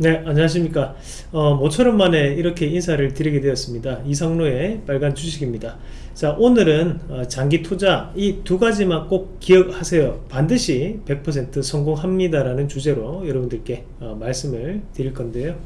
네 안녕하십니까. 어, 모처럼 만에 이렇게 인사를 드리게 되었습니다. 이상로의 빨간 주식입니다. 자 오늘은 어, 장기 투자 이 두 가지만 꼭 기억하세요. 반드시 100% 성공합니다 라는 주제로 여러분들께 어, 말씀을 드릴 건데요.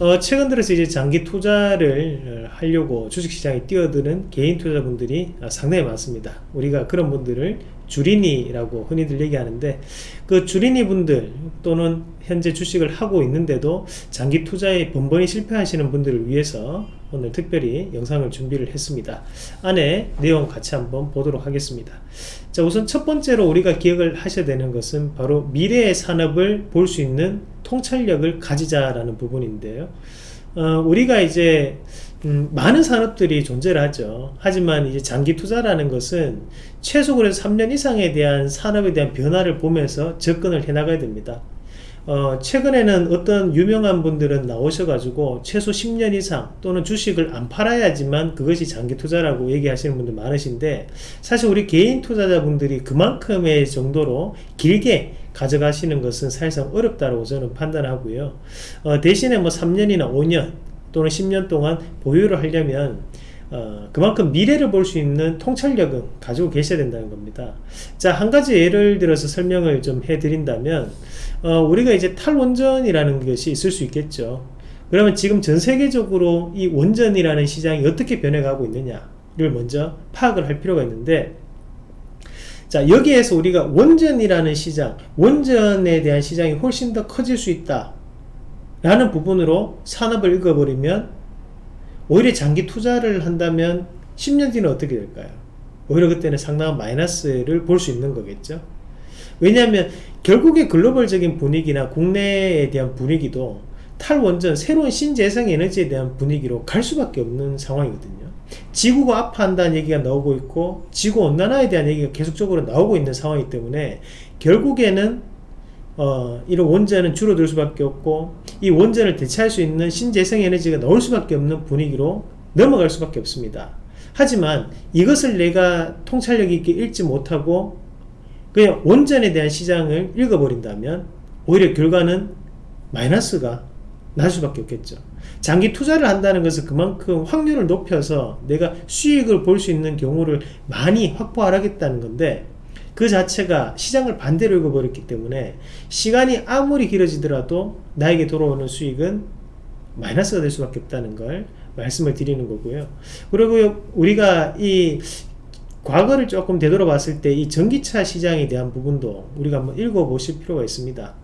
어, 최근 들어서 이제 장기 투자를 어, 하려고 주식시장에 뛰어드는 개인 투자분들이 어, 상당히 많습니다. 우리가 그런 분들을 주린이라고 흔히들 얘기하는데 그 주린이 분들 또는 현재 주식을 하고 있는데도 장기 투자에 번번이 실패하시는 분들을 위해서 오늘 특별히 영상을 준비를 했습니다. 안에 내용 같이 한번 보도록 하겠습니다. 자 우선 첫 번째로 우리가 기억을 하셔야 되는 것은 바로 미래의 산업을 볼 수 있는 통찰력을 가지자라는 부분인데요. 어, 우리가 이제 음, 많은 산업들이 존재를 하죠. 하지만 이제 장기 투자라는 것은 최소 그래서 3년 이상에 대한 산업에 대한 변화를 보면서 접근을 해 나가야 됩니다. 어, 최근에는 어떤 유명한 분들은 나오셔가지고 최소 10년 이상 또는 주식을 안 팔아야지만 그것이 장기 투자라고 얘기하시는 분들 많으신데 사실 우리 개인 투자자분들이 그만큼의 정도로 길게 가져가시는 것은 사실상 어렵다고 저는 판단하고요. 어, 대신에 뭐 3년이나 5년 또는 10년 동안 보유를 하려면 어, 그만큼 미래를 볼 수 있는 통찰력은 가지고 계셔야 된다는 겁니다. 자 한 가지 예를 들어서 설명을 좀 해드린다면 어, 우리가 이제 탈원전이라는 것이 있을 수 있겠죠. 그러면 지금 전 세계적으로 이 원전이라는 시장이 어떻게 변해가고 있느냐를 먼저 파악을 할 필요가 있는데 자 여기에서 우리가 원전이라는 시장 원전에 대한 시장이 훨씬 더 커질 수 있다 라는 부분으로 산업을 읽어버리면 오히려 장기 투자를 한다면 10년 뒤는 어떻게 될까요? 오히려 그때는 상당한 마이너스를 볼 수 있는 거겠죠. 왜냐하면 결국에 글로벌적인 분위기나 국내에 대한 분위기도 탈원전 새로운 신재생 에너지에 대한 분위기로 갈 수밖에 없는 상황이거든요. 지구가 아파한다는 얘기가 나오고 있고 지구온난화에 대한 얘기가 계속적으로 나오고 있는 상황이기 때문에 결국에는 어, 이런 원전은 줄어들 수밖에 없고 이 원전을 대체할 수 있는 신재생 에너지가 나올 수밖에 없는 분위기로 넘어갈 수밖에 없습니다. 하지만 이것을 내가 통찰력 있게 읽지 못하고 그냥 원전에 대한 시장을 읽어버린다면 오히려 결과는 마이너스가 날 수밖에 없겠죠. 장기 투자를 한다는 것은 그만큼 확률을 높여서 내가 수익을 볼 수 있는 경우를 많이 확보하겠다는 건데 그 자체가 시장을 반대로 읽어버렸기 때문에 시간이 아무리 길어지더라도 나에게 돌아오는 수익은 마이너스가 될 수밖에 없다는 걸 말씀을 드리는 거고요. 그리고 우리가 이 과거를 조금 되돌아봤을 때 이 전기차 시장에 대한 부분도 우리가 한번 읽어보실 필요가 있습니다.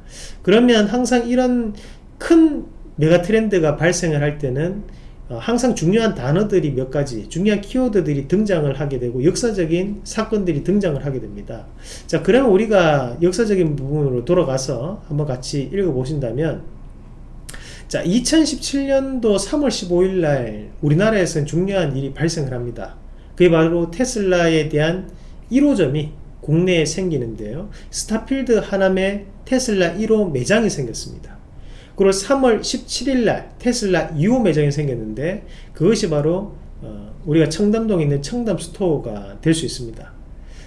그러면 항상 이런 큰 메가 트렌드가 발생을 할 때는 어, 항상 중요한 단어들이 몇 가지 중요한 키워드들이 등장을 하게 되고 역사적인 사건들이 등장을 하게 됩니다. 자 그러면 우리가 역사적인 부분으로 돌아가서 한번 같이 읽어 보신다면 자 2017년도 3월 15일 날 우리나라에서는 중요한 일이 발생을 합니다. 그게 바로 테슬라에 대한 1호점이 국내에 생기는데요. 스타필드 하남에 테슬라 1호 매장이 생겼습니다 그리고 3월 17일 날 테슬라 2호 매장이 생겼는데 그것이 바로 어, 우리가 청담동에 있는 청담 스토어가 될 수 있습니다.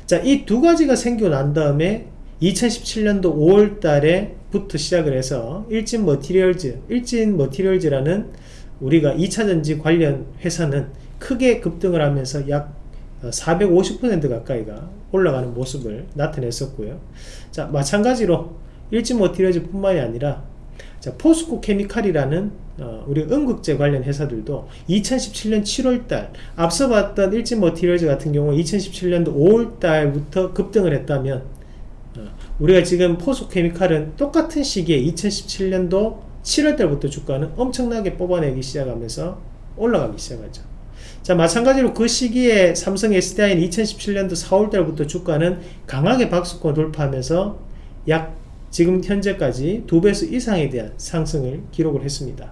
자 이 두 가지가 생겨 난 다음에 2017년도 5월 달에 부터 시작을 해서 일진 머티리얼즈 일진 머티리얼즈라는 우리가 2차전지 관련 회사는 크게 급등을 하면서 약 450% 가까이가 올라가는 모습을 나타냈었고요. 자 마찬가지로 일진 머티리얼즈 뿐만이 아니라 자, 포스코 케미칼이라는 어, 우리 응급제 관련 회사들도 2017년 7월달 앞서 봤던 일진 머티리얼즈 같은 경우 2017년도 5월달부터 급등을 했다면 어, 우리가 지금 포스코 케미칼은 똑같은 시기에 2017년도 7월달부터 주가는 엄청나게 뽑아내기 시작하면서 올라가기 시작하죠. 자 마찬가지로 그 시기에 삼성 SDI는 2017년도 4월달부터 주가는 강하게 박스권 돌파하면서 약 지금 현재까지 두 배수 이상에 대한 상승을 기록을 했습니다.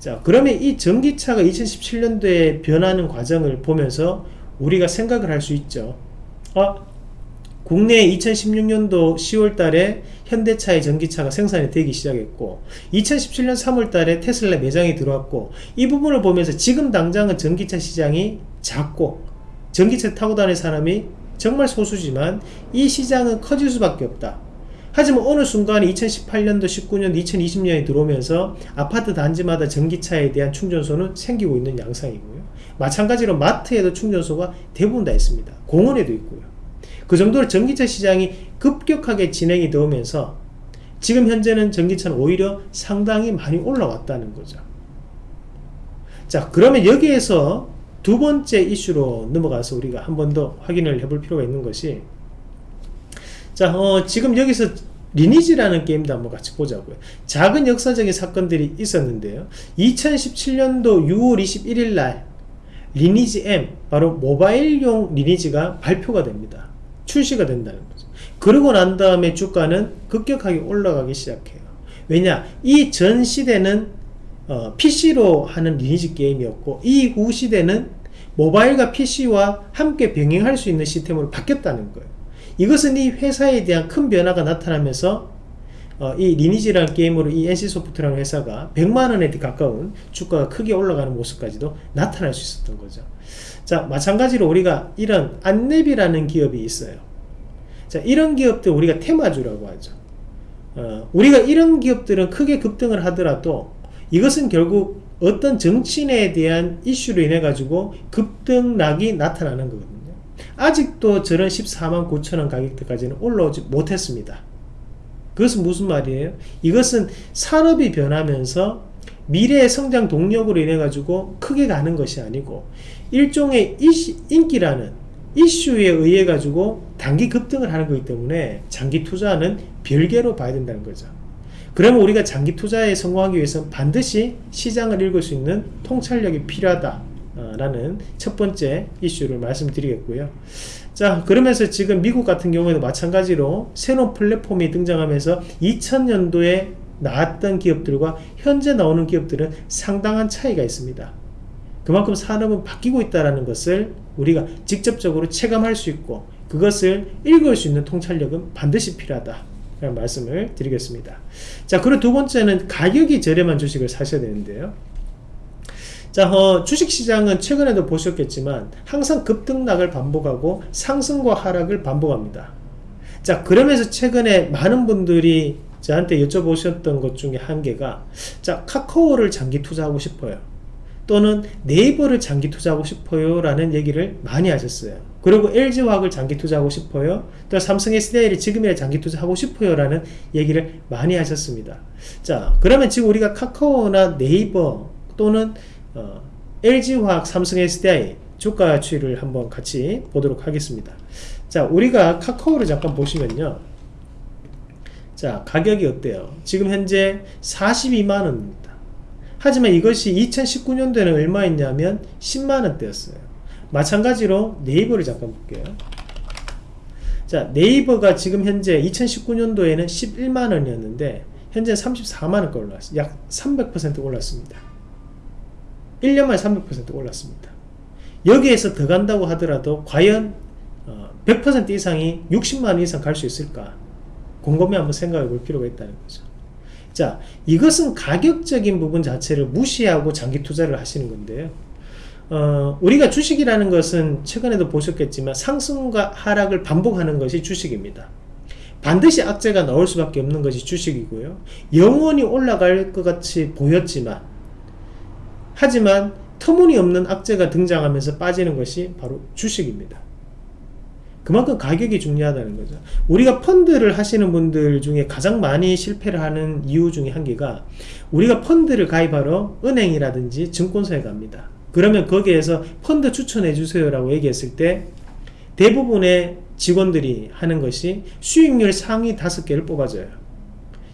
자 그러면 이 전기차가 2017년도에 변하는 과정을 보면서 우리가 생각을 할 수 있죠. 어, 국내 2016년도 10월 달에 현대차의 전기차가 생산이 되기 시작했고 2017년 3월 달에 테슬라 매장이 들어왔고 이 부분을 보면서 지금 당장은 전기차 시장이 작고 전기차 타고 다니는 사람이 정말 소수지만 이 시장은 커질 수밖에 없다 하지만 어느 순간에 2018년도, 19년도, 2020년에 들어오면서 아파트 단지마다 전기차에 대한 충전소는 생기고 있는 양상이고요. 마찬가지로 마트에도 충전소가 대부분 다 있습니다. 공원에도 있고요. 그 정도로 전기차 시장이 급격하게 진행이 되면서 지금 현재는 전기차는 오히려 상당히 많이 올라왔다는 거죠. 자, 그러면 여기에서 두 번째 이슈로 넘어가서 우리가 한 번 더 확인을 해볼 필요가 있는 것이 자, 어, 지금 여기서 리니지라는 게임도 한번 같이 보자고요. 작은 역사적인 사건들이 있었는데요. 2017년도 6월 21일 날 리니지 M, 바로 모바일용 리니지가 발표가 됩니다. 출시가 된다는 거죠. 그러고 난 다음에 주가는 급격하게 올라가기 시작해요. 왜냐? 이 전 시대는 어, PC로 하는 리니지 게임이었고 이 후 시대는 모바일과 PC와 함께 병행할 수 있는 시스템으로 바뀌었다는 거예요. 이것은 이 회사에 대한 큰 변화가 나타나면서 어, 이 리니지라는 게임으로 이 NC소프트라는 회사가 100만원에 가까운 주가가 크게 올라가는 모습까지도 나타날 수 있었던 거죠. 자, 마찬가지로 우리가 이런 안랩이라는 기업이 있어요. 자, 이런 기업들 우리가 테마주라고 하죠. 어, 우리가 이런 기업들은 크게 급등을 하더라도 이것은 결국 어떤 정치인에 대한 이슈로 인해 가지고 급등락이 나타나는 거거든요. 아직도 저런 14만 9천원 가격대까지는 올라오지 못했습니다. 그것은 무슨 말이에요? 이것은 산업이 변하면서 미래의 성장 동력으로 인해 가지고 크게 가는 것이 아니고 일종의 이시, 인기라는 이슈에 의해 가지고 단기 급등을 하는 거기 때문에 장기 투자는 별개로 봐야 된다는 거죠. 그러면 우리가 장기 투자에 성공하기 위해서는 반드시 시장을 읽을 수 있는 통찰력이 필요하다 라는 첫 번째 이슈를 말씀드리겠고요. 자 그러면서 지금 미국 같은 경우에도 마찬가지로 새로운 플랫폼이 등장하면서 2000년도에 나왔던 기업들과 현재 나오는 기업들은 상당한 차이가 있습니다. 그만큼 산업은 바뀌고 있다는 것을 우리가 직접적으로 체감할 수 있고 그것을 읽을 수 있는 통찰력은 반드시 필요하다. 라는 말씀을 드리겠습니다. 자, 그리고 두 번째는 가격이 저렴한 주식을 사셔야 되는데요. 자, 어, 주식시장은 최근에도 보셨겠지만 항상 급등락을 반복하고 상승과 하락을 반복합니다. 자, 그러면서 최근에 많은 분들이 저한테 여쭤보셨던 것 중에 한 개가 자, 카카오를 장기 투자하고 싶어요. 또는 네이버를 장기 투자하고 싶어요 라는 얘기를 많이 하셨어요 그리고 LG화학을 장기 투자하고 싶어요 또 삼성 SDI를 지금이라 장기 투자하고 싶어요 라는 얘기를 많이 하셨습니다 자 그러면 지금 우리가 카카오나 네이버 또는 어, LG화학, 삼성 SDI 주가 추이를 한번 같이 보도록 하겠습니다. 자, 우리가 카카오를 잠깐 보시면요. 자, 가격이 어때요? 지금 현재 42만원입니다. 하지만 이것이 2019년도에는 얼마였냐면 10만원대였어요. 마찬가지로 네이버를 잠깐 볼게요. 자, 네이버가 지금 현재 2019년도에는 11만원이었는데 현재 34만원가 올랐어요. 약 300% 올랐습니다. 1년 만에 300% 올랐습니다. 여기에서 더 간다고 하더라도 과연 100% 어, 이상이 60만 이상 갈 수 있을까? 곰곰이 한번 생각해 볼 필요가 있다는 거죠. 자, 이것은 가격적인 부분 자체를 무시하고 장기 투자를 하시는 건데요. 어, 우리가 주식이라는 것은 최근에도 보셨겠지만 상승과 하락을 반복하는 것이 주식입니다. 반드시 악재가 나올 수밖에 없는 것이 주식이고요. 영원히 올라갈 것 같이 보였지만 하지만 터무니없는 악재가 등장하면서 빠지는 것이 바로 주식입니다. 그만큼 가격이 중요하다는 거죠. 우리가 펀드를 하시는 분들 중에 가장 많이 실패를 하는 이유 중에 한 개가 우리가 펀드를 가입하러 은행이라든지 증권사에 갑니다. 그러면 거기에서 펀드 추천해 주세요 라고 얘기했을 때 대부분의 직원들이 하는 것이 수익률 상위 5개를 뽑아줘요.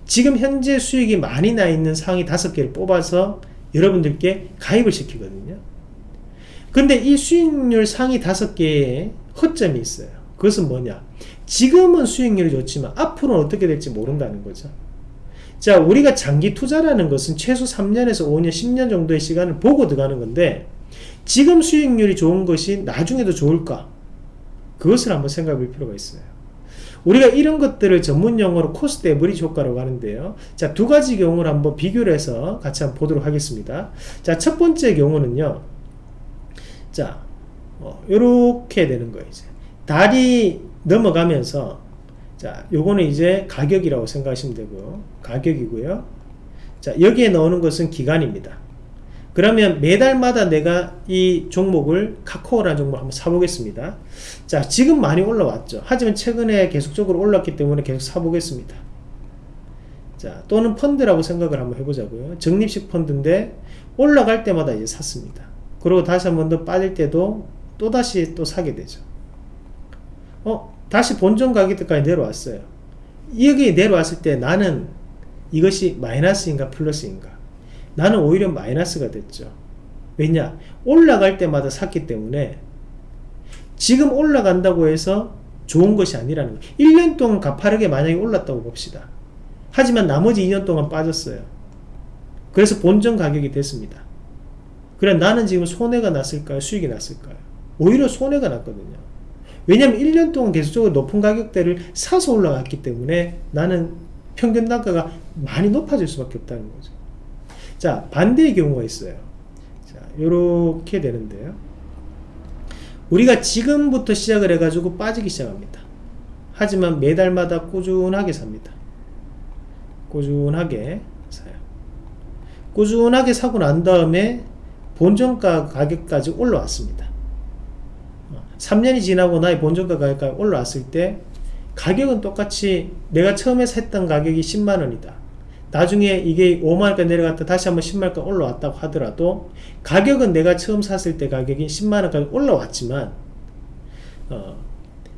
지금 현재 수익이 많이 나 있는 상위 5개를 뽑아서 여러분들께 가입을 시키거든요. 근데 이 수익률 상위 다섯 개의 허점이 있어요. 그것은 뭐냐? 지금은 수익률이 좋지만 앞으로는 어떻게 될지 모른다는 거죠. 자, 우리가 장기 투자라는 것은 최소 3년에서 5년, 10년 정도의 시간을 보고 들어가는 건데 지금 수익률이 좋은 것이 나중에도 좋을까? 그것을 한번 생각해 볼 필요가 있어요. 우리가 이런 것들을 전문 용어로 cost average 효과라고 하는데요. 자, 두 가지 경우를 한번 비교를 해서 같이 한번 보도록 하겠습니다. 자, 첫 번째 경우는요. 자, 어, 요렇게 되는 거예요, 이제. 달이 넘어가면서 자, 요거는 이제 가격이라고 생각하시면 되고요. 가격이고요. 자, 여기에 나오는 것은 기간입니다. 그러면 매달마다 내가 이 종목을 카카오라는 종목을 한번 사보겠습니다. 자, 지금 많이 올라왔죠. 하지만 최근에 계속적으로 올랐기 때문에 계속 사보겠습니다. 자, 또는 펀드라고 생각을 한번 해보자고요. 적립식 펀드인데 올라갈 때마다 이제 샀습니다. 그리고 다시 한 번 더 빠질 때도 또다시 또 사게 되죠. 어, 다시 본전 가격대까지 내려왔어요. 여기 내려왔을 때 나는 이것이 마이너스인가 플러스인가? 나는 오히려 마이너스가 됐죠. 왜냐? 올라갈 때마다 샀기 때문에 지금 올라간다고 해서 좋은 것이 아니라는 거예요. 1년 동안 가파르게 만약에 올랐다고 봅시다. 하지만 나머지 2년 동안 빠졌어요. 그래서 본전 가격이 됐습니다. 그래 나는 지금 손해가 났을까요? 수익이 났을까요? 오히려 손해가 났거든요. 왜냐하면 1년 동안 계속적으로 높은 가격대를 사서 올라갔기 때문에 나는 평균 단가가 많이 높아질 수밖에 없다는 거죠. 자 반대의 경우가 있어요. 자 이렇게 되는데요. 우리가 지금부터 시작을 해가지고 빠지기 시작합니다. 하지만 매달마다 꾸준하게 삽니다. 꾸준하게 사요. 꾸준하게 사고 난 다음에 본전가 가격까지 올라왔습니다. 3년이 지나고 나의 본전가 가격까지 올라왔을 때 가격은 똑같이 내가 처음에 샀던 가격이 10만원이다. 나중에 이게 5만원까지 내려갔다 다시 한번 10만원까지 올라왔다고 하더라도 가격은 내가 처음 샀을 때 가격이 10만원까지 올라왔지만 어,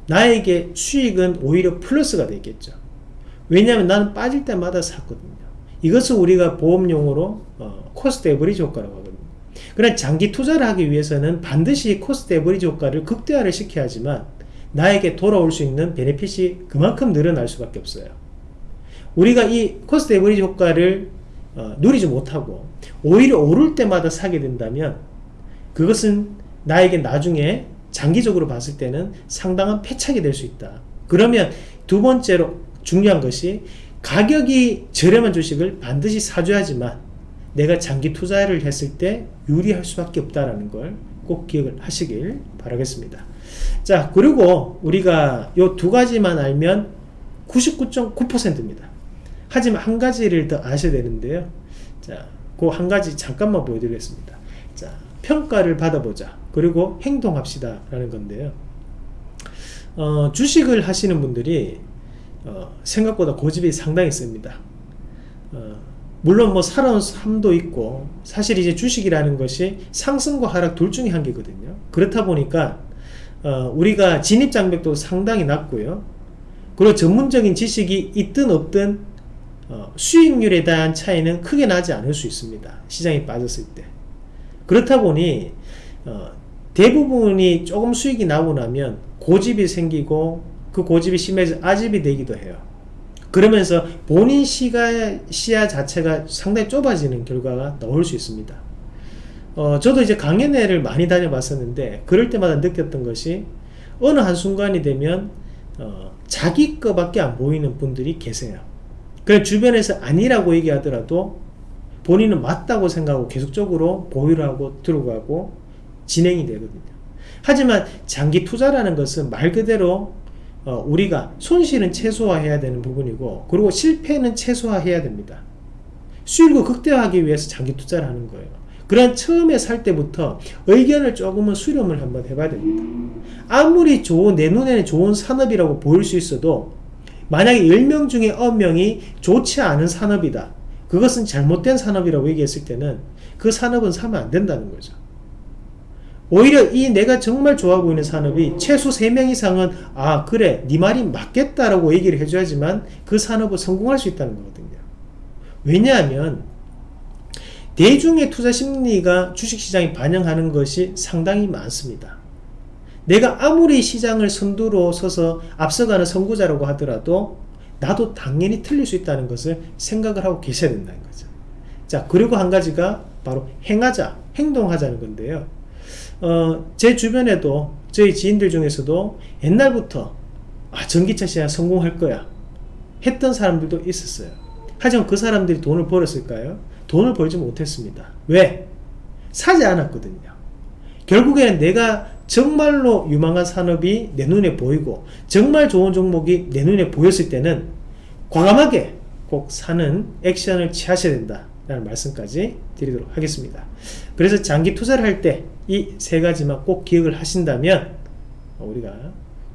나에게 수익은 오히려 플러스가 되겠죠. 왜냐하면 나는 빠질 때마다 샀거든요. 이것을 우리가 보험 용어로 어, cost average 효과라고 하거든요. 그러나 장기 투자를 하기 위해서는 반드시 cost average 효과를 극대화를 시켜야 하지만 나에게 돌아올 수 있는 benefit이 그만큼 늘어날 수밖에 없어요. 우리가 이 cost average 효과를 어, 누리지 못하고 오히려 오를 때마다 사게 된다면 그것은 나에게 나중에 장기적으로 봤을 때는 상당한 패착이 될 수 있다. 그러면 두 번째로 중요한 것이 가격이 저렴한 주식을 반드시 사줘야지만 내가 장기 투자를 했을 때 유리할 수밖에 없다라는 걸 꼭 기억을 하시길 바라겠습니다. 자, 그리고 우리가 요 두 가지만 알면 99.9%입니다. 하지만 한 가지를 더 아셔야 되는데요. 자, 그 한 가지 잠깐만 보여드리겠습니다. 자, 평가를 받아보자. 그리고 행동합시다. 라는 건데요. 어, 주식을 하시는 분들이 어, 생각보다 고집이 상당히 셉니다. 어, 물론 뭐 살아온 삶도 있고 사실 이제 주식이라는 것이 상승과 하락 둘 중에 한 개거든요. 그렇다 보니까 어, 우리가 진입 장벽도 상당히 낮고요. 그리고 전문적인 지식이 있든 없든 어, 수익률에 대한 차이는 크게 나지 않을 수 있습니다. 시장이 빠졌을 때. 그렇다 보니 어, 대부분이 조금 수익이 나고 나면 고집이 생기고 그 고집이 심해져 아집이 되기도 해요. 그러면서 본인 시가, 시야 자체가 상당히 좁아지는 결과가 나올 수 있습니다. 어, 저도 이제 강연회를 많이 다녀봤었는데 그럴 때마다 느꼈던 것이 어느 한순간이 되면 어, 자기 거밖에 안 보이는 분들이 계세요. 그래 주변에서 아니라고 얘기하더라도 본인은 맞다고 생각하고 계속적으로 보유를 하고 들어가고 진행이 되거든요. 하지만 장기 투자라는 것은 말 그대로 어, 우리가 손실은 최소화해야 되는 부분이고 그리고 실패는 최소화해야 됩니다. 수익을 극대화하기 위해서 장기 투자를 하는 거예요. 그런 처음에 살 때부터 의견을 조금은 수렴을 한번 해봐야 됩니다. 아무리 좋은 내 눈에는 좋은 산업이라고 보일 수 있어도 만약에 10명 중에 9명이 좋지 않은 산업이다. 그것은 잘못된 산업이라고 얘기했을 때는 그 산업은 사면 안 된다는 거죠. 오히려 이 내가 정말 좋아 보이는 산업이 최소 3명 이상은 아 그래 네 말이 맞겠다라고 얘기를 해줘야지만 그 산업을 성공할 수 있다는 거거든요 왜냐하면 대중의 투자 심리가 주식시장에 반영하는 것이 상당히 많습니다 내가 아무리 시장을 선두로 서서 앞서가는 선구자라고 하더라도 나도 당연히 틀릴 수 있다는 것을 생각을 하고 계셔야 된다는 거죠 자 그리고 한 가지가 바로 행하자 행동하자는 건데요 어, 제 주변에도 저희 지인들 중에서도 옛날부터 아, 전기차 시장 성공할 거야 했던 사람들도 있었어요. 하지만 그 사람들이 돈을 벌었을까요? 돈을 벌지 못했습니다. 왜? 사지 않았거든요. 결국에는 내가 정말로 유망한 산업이 내 눈에 보이고 정말 좋은 종목이 내 눈에 보였을 때는 과감하게 꼭 사는 액션을 취하셔야 된다 라는 말씀까지 드리도록 하겠습니다. 그래서 장기 투자를 할 때 이 세 가지만 꼭 기억을 하신다면 우리가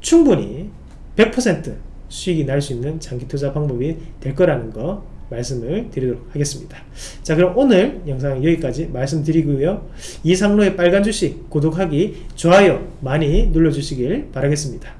충분히 100% 수익이 날 수 있는 장기 투자 방법이 될 거라는 거 말씀을 드리도록 하겠습니다. 자 그럼 오늘 영상 여기까지 말씀드리고요. 이상로의 빨간 주식 구독하기, 좋아요 많이 눌러주시길 바라겠습니다.